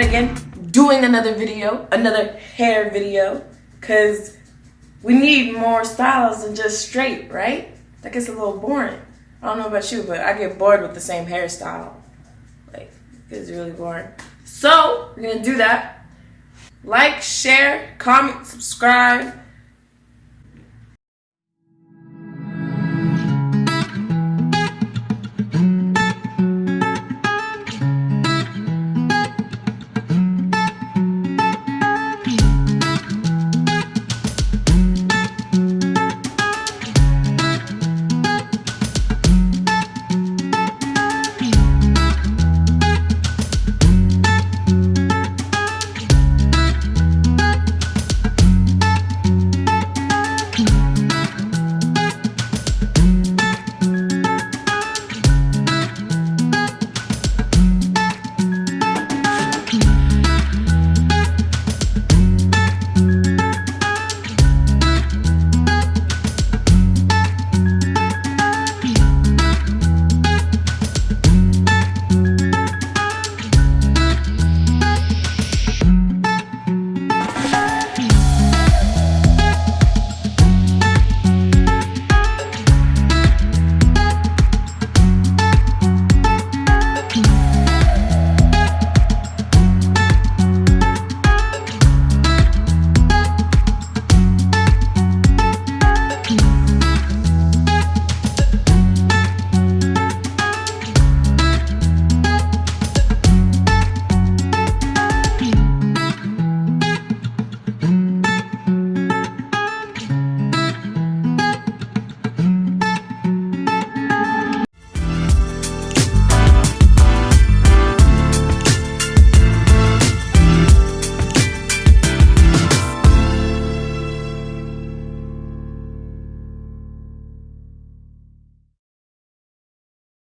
Again, doing another video, another hair video, because we need more styles than just straight, right? That gets a little boring. I don't know about you, but I get bored with the same hairstyle. Like, it's really boring. So, we're gonna do that. Like, share, comment, subscribe